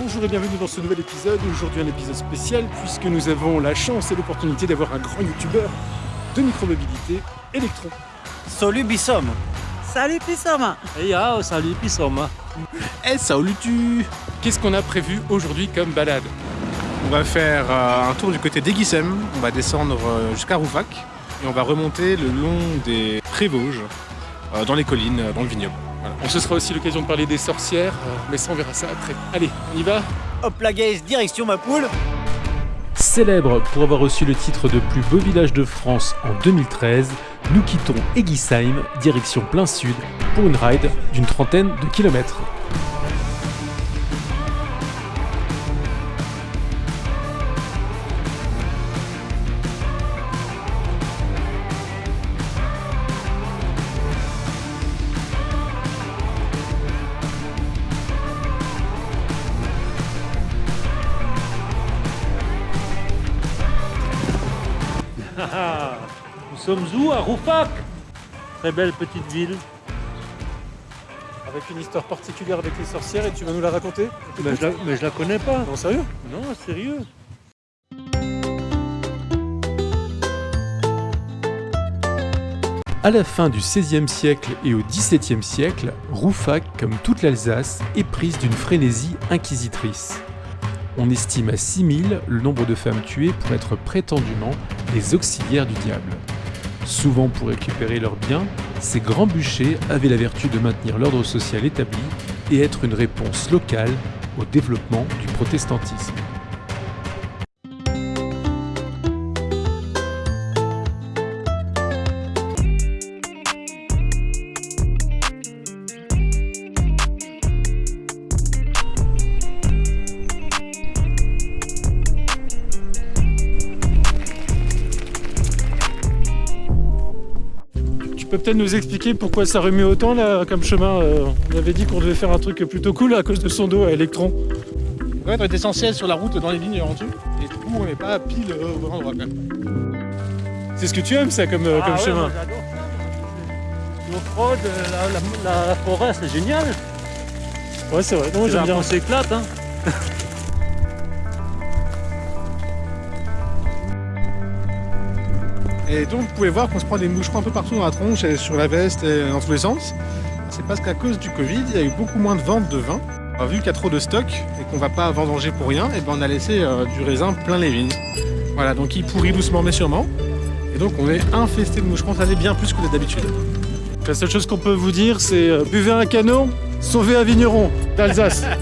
Bonjour et bienvenue dans ce nouvel épisode. Aujourd'hui un épisode spécial puisque nous avons la chance et l'opportunité d'avoir un grand youtubeur de micromobilité électron. Salut Bissom Salut Pissom Hey ah, salut Bissom Eh salut tu Qu'est-ce qu'on a prévu aujourd'hui comme balade On va faire euh, un tour du côté d'Aiguissem, on va descendre euh, jusqu'à Roufac et on va remonter le long des Prévosges, euh, dans les collines, euh, dans le vignoble. Voilà. Se sera aussi l'occasion de parler des sorcières, euh, mais ça on verra ça après. Allez, on y va Hop la gaze, direction ma poule Célèbre pour avoir reçu le titre de plus beau village de France en 2013, nous quittons Eguisheim, direction plein sud, pour une ride d'une trentaine de kilomètres. Nous sommes où À Roufac? Très belle petite ville. Avec une histoire particulière avec les sorcières et tu vas nous la raconter? Mais je la, mais je la connais pas. Non sérieux? Non, sérieux. À la fin du XVIe siècle et au XVIIe siècle, Roufac, comme toute l'Alsace, est prise d'une frénésie inquisitrice. On estime à 6000 le nombre de femmes tuées pour être prétendument les auxiliaires du diable. Souvent pour récupérer leurs biens, ces grands bûchers avaient la vertu de maintenir l'ordre social établi et être une réponse locale au développement du protestantisme. Peux peut-être nous expliquer pourquoi ça remue autant là comme chemin euh, On avait dit qu'on devait faire un truc plutôt cool à cause de son dos à électron. Ouais, on est essentiel sur la route dans les vignes en dessous, et du coup on n'est pas pile euh, au bon endroit. C'est ce que tu aimes ça comme, euh, comme Ah ouais, chemin moi, j'adore ça. L'off-road, la, la- la forêt, c'est génial. Ouais c'est vrai, non, là bien. qu'on s'éclate. Hein. Et donc vous pouvez voir qu'on se prend des moucherons un peu partout dans la tronche et sur la veste et dans tous les sens. C'est parce qu'à cause du Covid, il y a eu beaucoup moins de ventes de vin. Euh, Vu qu'il y a trop de stock et qu'on va pas vendanger pour rien, et ben on a laissé euh, du raisin plein les vignes. Voilà, donc il pourrit doucement mais sûrement. Et donc on est infesté de moucherons, ça c'est bien plus que d'habitude. La seule chose qu'on peut vous dire c'est euh, buvez un canon, sauvez un vigneron d'Alsace.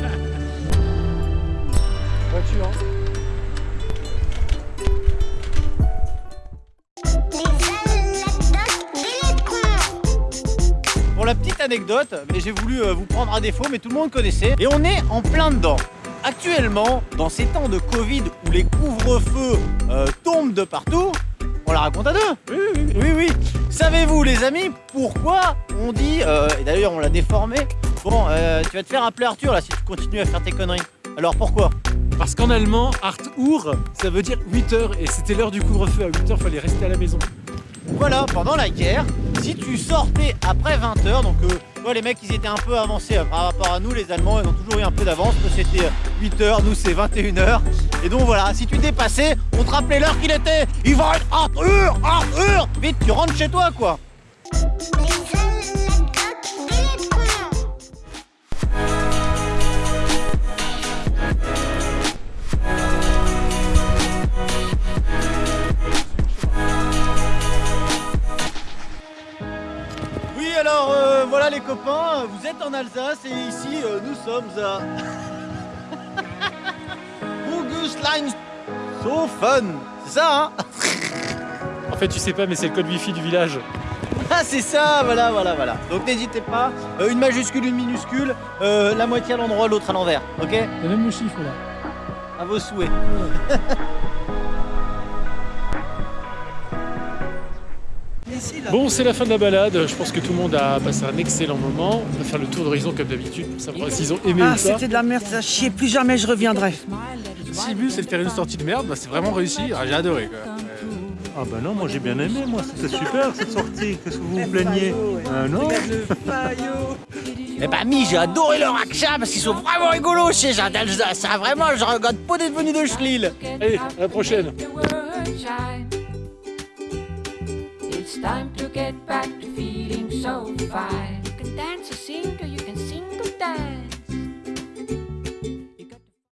la petite anecdote, mais j'ai voulu euh, vous prendre à défaut, mais tout le monde connaissait. Et on est en plein dedans. Actuellement, dans ces temps de Covid où les couvre-feux euh, tombent de partout, on la raconte à deux. Oui, oui, oui. oui. Savez-vous, les amis, pourquoi on dit, euh, et d'ailleurs on l'a déformé, bon, euh, tu vas te faire appeler Arthur là si tu continues à faire tes conneries. Alors pourquoi? Parce qu'en allemand, Art Uhr, ça veut dire 8 heures et c'était l'heure du couvre-feu. À 8 heures, fallait rester à la maison. Voilà, pendant la guerre, si tu sortais après 20h, donc euh, les mecs ils étaient un peu avancés euh, par rapport à nous, les Allemands ils ont toujours eu un peu d'avance, c'était 8h, nous c'est 21h. Et donc voilà, si tu dépassais, on te rappelait l'heure qu'il était. Il va être Vite, tu rentres chez toi quoi alors euh, voilà les copains, vous êtes en Alsace et ici euh, nous sommes à Augustlein So Fun C'est ça hein En fait, tu sais pas, mais c'est le code wifi du village. Ah c'est ça, voilà voilà voilà. Donc n'hésitez pas, euh, une majuscule, une minuscule, euh, la moitié à l'endroit, l'autre à l'envers, ok? T'as même le chiffre là. À vos souhaits. Bon, c'est la fin de la balade. Je pense que tout le monde a passé un excellent moment. On va faire le tour d'horizon comme d'habitude. Ça savoir s'ils ont aimé ah, c'était de la merde, ça chier. Plus jamais je reviendrai. Si le but c'est de faire une sortie de merde, bah, c'est vraiment réussi. Ah, j'ai adoré. Quoi. Ah bah non, moi j'ai bien aimé, moi. C'était super cette sortie. Qu'est-ce que vous vous plaignez? Ah non Eh ben, bah mi, j'ai adoré leur action parce qu'ils sont vraiment rigolos chez Jean d'Alsace. Vraiment, je regarde pas d'être venu de Schlil. Allez, à la prochaine. It's time to get back to feeling so fine. You can dance or sing or you can sing or dance.